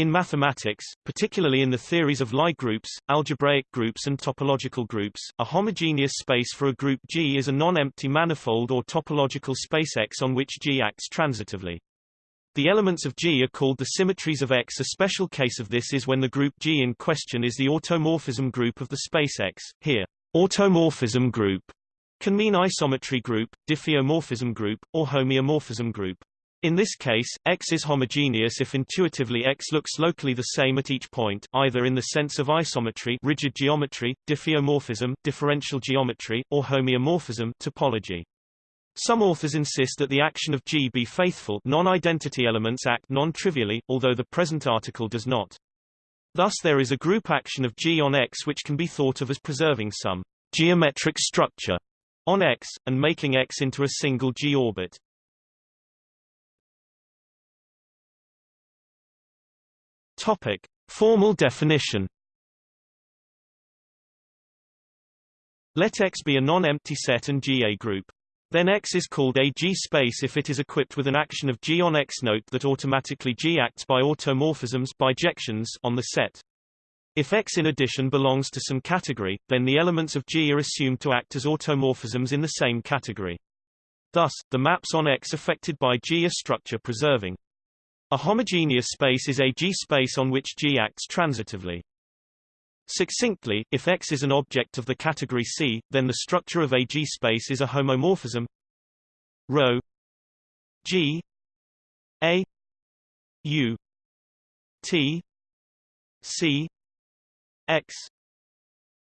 In mathematics, particularly in the theories of Lie groups, algebraic groups and topological groups, a homogeneous space for a group G is a non-empty manifold or topological space X on which G acts transitively. The elements of G are called the symmetries of X. A special case of this is when the group G in question is the automorphism group of the space X. Here, automorphism group can mean isometry group, diffeomorphism group, or homeomorphism group. In this case, X is homogeneous if intuitively X looks locally the same at each point, either in the sense of isometry rigid geometry, diffeomorphism differential geometry, or homeomorphism topology. Some authors insist that the action of G be faithful non-identity elements act non-trivially, although the present article does not. Thus there is a group action of G on X which can be thought of as preserving some geometric structure on X, and making X into a single G orbit. Topic. Formal definition Let X be a non-empty set and G a group. Then X is called a G-space if it is equipped with an action of G on X. Note that automatically G acts by automorphisms bijections on the set. If X in addition belongs to some category, then the elements of G are assumed to act as automorphisms in the same category. Thus, the maps on X affected by G are structure preserving. A homogeneous space is a G-space on which G acts transitively. Succinctly, if X is an object of the category C, then the structure of a G-space is a homomorphism rho G A U T C X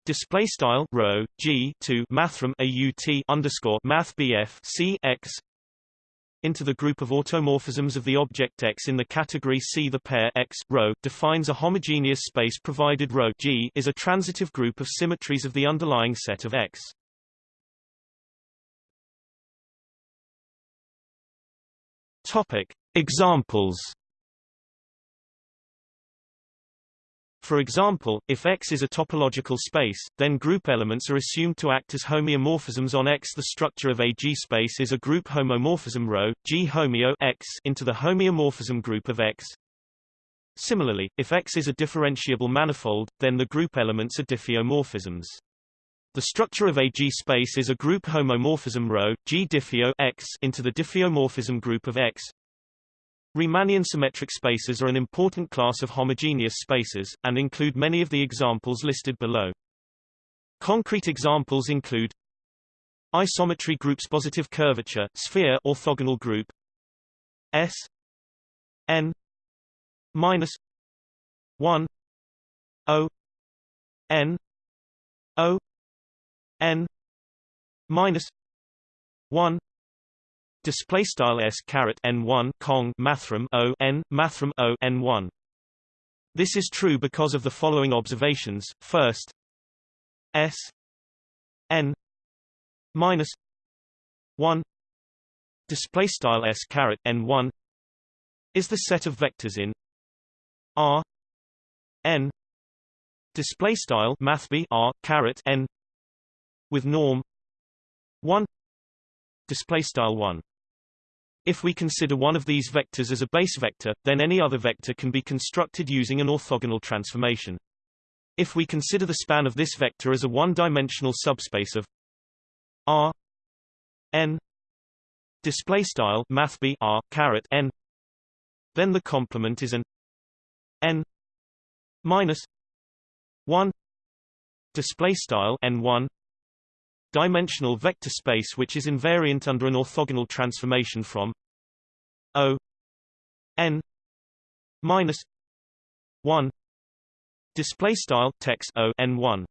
display style rho G to mathrm a U T underscore math BF C X into the group of automorphisms of the object X in the category C. The pair X rho defines a homogeneous space provided rho G is a transitive group of symmetries of the underlying set of X. Topic: Examples For example, if X is a topological space, then group elements are assumed to act as homeomorphisms on X. The structure of a G-space is a group homomorphism rho G homeo X into the homeomorphism group of X. Similarly, if X is a differentiable manifold, then the group elements are diffeomorphisms. The structure of a G-space is a group homomorphism rho G diffeo X into the diffeomorphism group of X. Riemannian symmetric spaces are an important class of homogeneous spaces, and include many of the examples listed below. Concrete examples include isometry groups positive curvature sphere orthogonal group S n minus 1 O n O n minus 1 display style s caret n1 cong mathrm o n mathrm o n1 this is true because of the following observations. First s n minus 1 display style s caret n1 is the set of vectors in r n. Display style math b r caret n with norm 1 display style 1 if we consider one of these vectors as a base vector, then any other vector can be constructed using an orthogonal transformation. If we consider the span of this vector as a one-dimensional subspace of R n display style math r caret n, then the complement is an n minus one display style n one dimensional vector space which is invariant under an orthogonal transformation from O n minus 1 display style text O n 1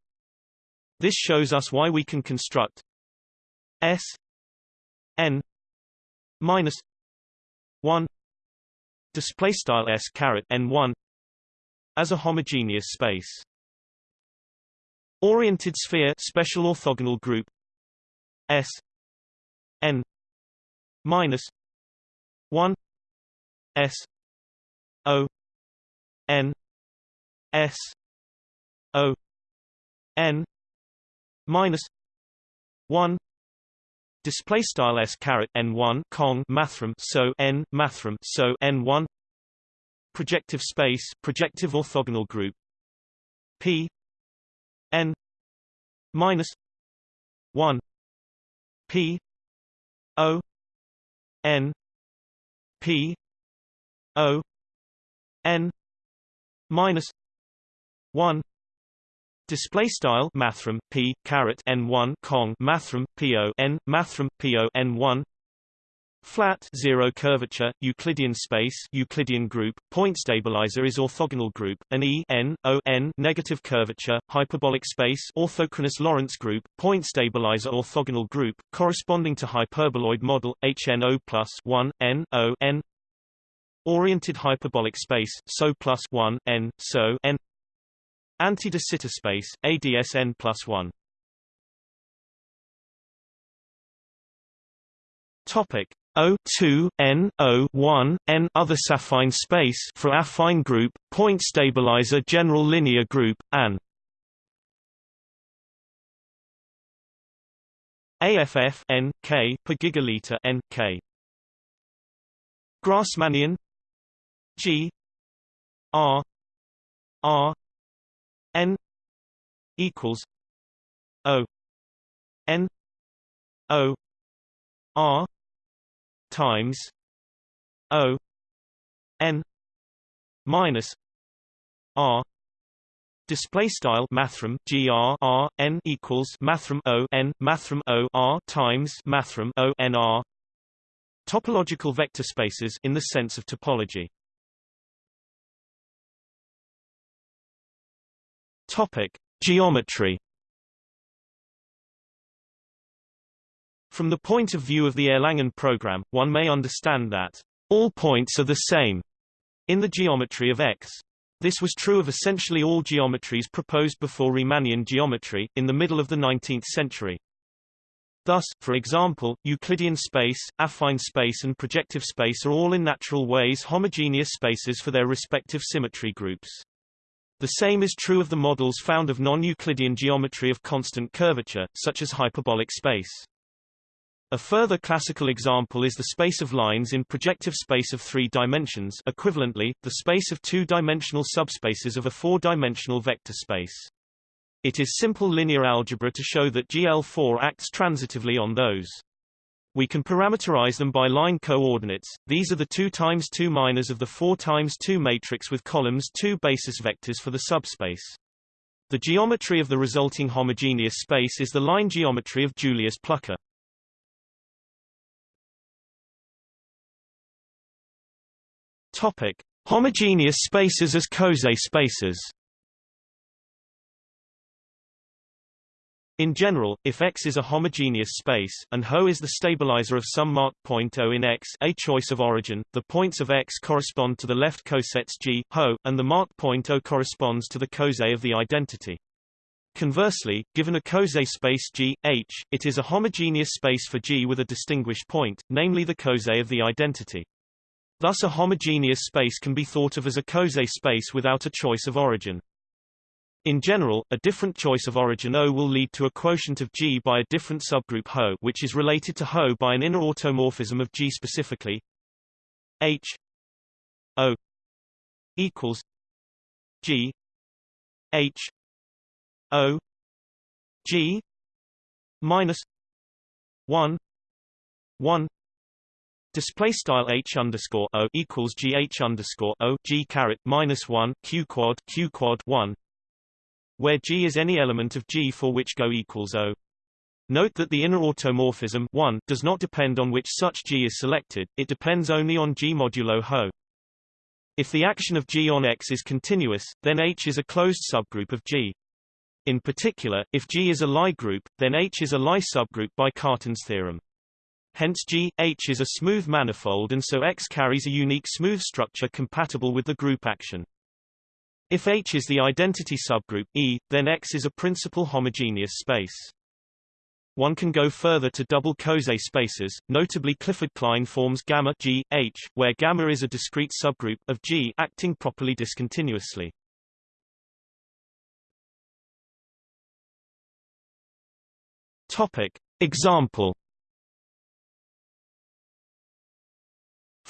this shows us why we can construct S n minus 1 display style S caret n 1 as a homogeneous space Oriented sphere special orthogonal group. S. N. Minus. 1 S. O. N. S. O. N. Minus. 1 display style s caret n1 cong mathrm so n mathrm so n1 projective space projective orthogonal group. P n minus 1 P O n P O n minus 1 Display style mathrm p caret n one cong mathrm po n mathrm po n one Flat zero curvature Euclidean space Euclidean group point stabilizer is orthogonal group an E n O n negative curvature hyperbolic space orthochronous Lorentz group point stabilizer orthogonal group corresponding to hyperboloid model HNO plus 1 n O n. Oriented hyperbolic space SO plus 1 n SO n. Anti-de Sitter space ADSN plus 1 Topic O2 N O1 N other affine space for affine group point stabilizer general linear group AN AFF N K per gigaliter N K. Grassmannian G R R N equals O N O R times O N minus R Display style mathrm gr r n equals mathrm o n mathrm o r times mathrm o n r. Topological vector spaces in the sense of topology. Topic: Geometry. From the point of view of the Erlangen program, one may understand that all points are the same in the geometry of X. This was true of essentially all geometries proposed before Riemannian geometry, in the middle of the 19th century. Thus, for example, Euclidean space, affine space and projective space are all in natural ways homogeneous spaces for their respective symmetry groups. The same is true of the models found of non-Euclidean geometry of constant curvature, such as hyperbolic space. A further classical example is the space of lines in projective space of three dimensions equivalently, the space of two-dimensional subspaces of a four-dimensional vector space. It is simple linear algebra to show that GL4 acts transitively on those. We can parameterize them by line coordinates. These are the 2 times 2 minors of the 4 times 2 matrix with columns 2 basis vectors for the subspace. The geometry of the resulting homogeneous space is the line geometry of Julius Plucker. Topic: Homogeneous spaces as Coset spaces. In general, if X is a homogeneous space, and Ho is the stabilizer of some marked point O in X a choice of origin, the points of X correspond to the left cosets G, Ho, and the marked point O corresponds to the coset of the identity. Conversely, given a coset space G, H, it is a homogeneous space for G with a distinguished point, namely the coset of the identity. Thus a homogeneous space can be thought of as a Coset space without a choice of origin. In general, a different choice of origin O will lead to a quotient of G by a different subgroup Ho which is related to Ho by an inner automorphism of G specifically H O equals G H O G minus one one Display style h underscore o equals g h underscore o g caret minus one q quad q quad one, where g is any element of G for which Go equals O. Note that the inner automorphism 1 does not depend on which such G is selected, it depends only on G modulo Ho. If the action of G on X is continuous, then H is a closed subgroup of G. In particular, if G is a Lie group, then H is a Lie subgroup by Cartan's theorem. Hence G, H is a smooth manifold and so X carries a unique smooth structure compatible with the group action. If H is the identity subgroup E, then X is a principal homogeneous space. One can go further to double Coset spaces, notably Clifford-Klein forms gamma G, H, where gamma is a discrete subgroup of G acting properly discontinuously. Topic. Example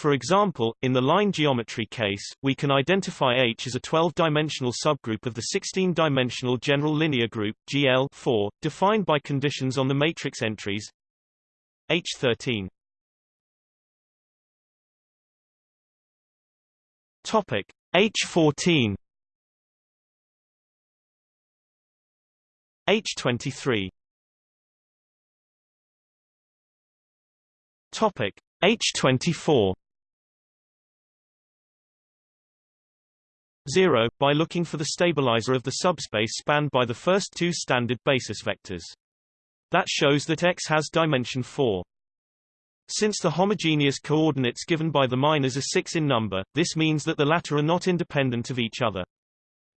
For example, in the line geometry case, we can identify H as a 12-dimensional subgroup of the 16-dimensional general linear group GL 4, defined by conditions on the matrix entries H13. Topic H14 H23 Topic H24 0, by looking for the stabilizer of the subspace spanned by the first two standard basis vectors. That shows that X has dimension 4. Since the homogeneous coordinates given by the minors are 6 in number, this means that the latter are not independent of each other.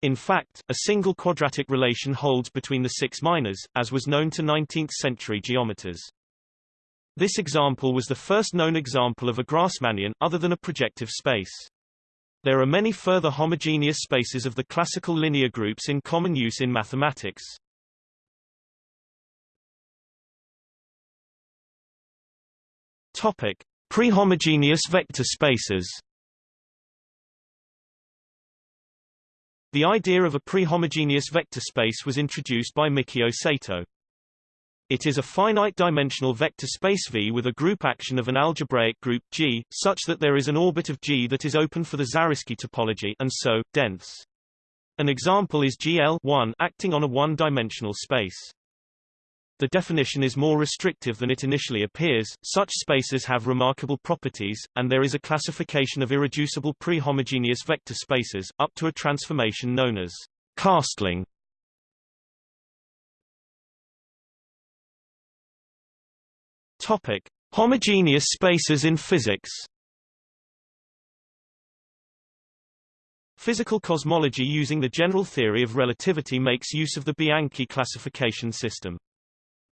In fact, a single quadratic relation holds between the six minors, as was known to 19th-century geometers. This example was the first known example of a Grassmannian, other than a projective space. There are many further homogeneous spaces of the classical linear groups in common use in mathematics. Topic: Prehomogeneous vector spaces. The idea of a prehomogeneous vector space was introduced by Mikio Sato. It is a finite-dimensional vector space V with a group action of an algebraic group G, such that there is an orbit of G that is open for the Zariski topology and so, dense. An example is GL acting on a one-dimensional space. The definition is more restrictive than it initially appears, such spaces have remarkable properties, and there is a classification of irreducible prehomogeneous vector spaces, up to a transformation known as castling. Topic. Homogeneous spaces in physics Physical cosmology using the general theory of relativity makes use of the Bianchi classification system.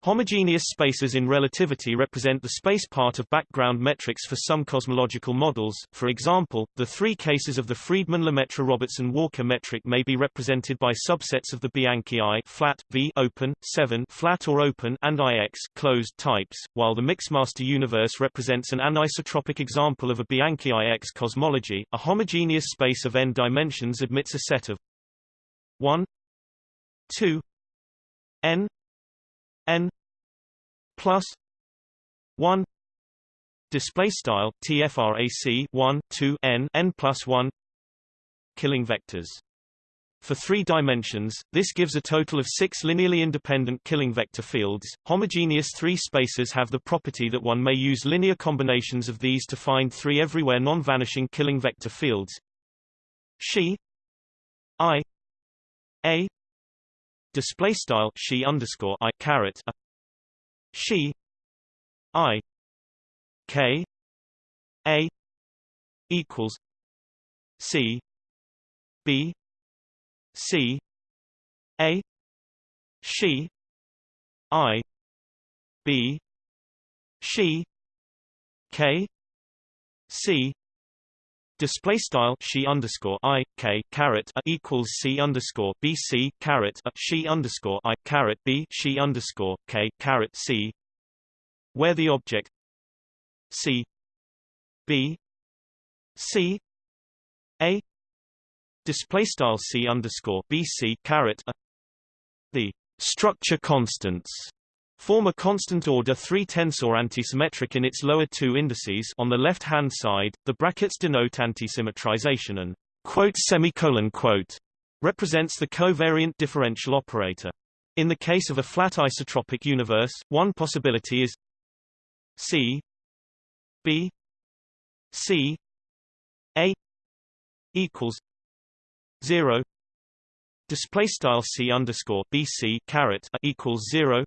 Homogeneous spaces in relativity represent the space part of background metrics for some cosmological models. For example, the three cases of the Friedmann-Lemaitre-Robertson-Walker metric may be represented by subsets of the Bianchi I flat, V open, 7 flat or open and IX closed types, while the Mixmaster universe represents an anisotropic example of a Bianchi IX cosmology. A homogeneous space of n dimensions admits a set of 1 2 n n plus 1 display style tfrac 1 2 n n plus 1 killing vectors for three dimensions, this gives a total of six linearly independent killing vector fields. Homogeneous three spaces have the property that one may use linear combinations of these to find three everywhere non-vanishing killing vector fields. She I A display style she underscore I caret she I K A equals C B C A she I B she K C Display style she underscore i k caret a equals c underscore b c caret a she underscore i caret b she underscore k caret c, where the object c b c a display style c underscore b c caret a the structure constants Form a constant order 3 tensor antisymmetric in its lower two indices on the left-hand side, the brackets denote antisymmetrization and quote semicolon quote represents the covariant differential operator. In the case of a flat isotropic universe, one possibility is C B C A equals zero display style C underscore B C caret equals zero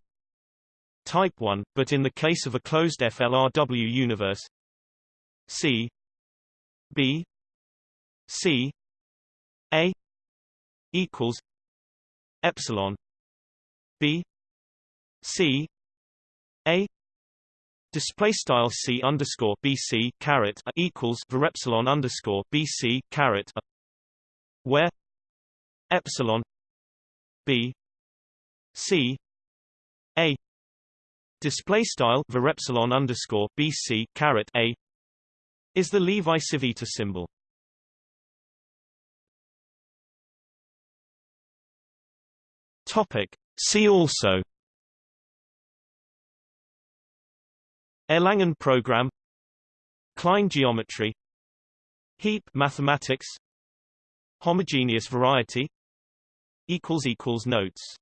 type 1, but in the case of a closed FLRW universe C B C A equals epsilon B C A display style C underscore BC caret equals var epsilon underscore BC caret where epsilon B C A display style var epsilon underscore bc caret a is the Levi-Civita symbol. Topic. See also. Erlangen program. Klein geometry. Heap mathematics. Homogeneous variety. Equals equals notes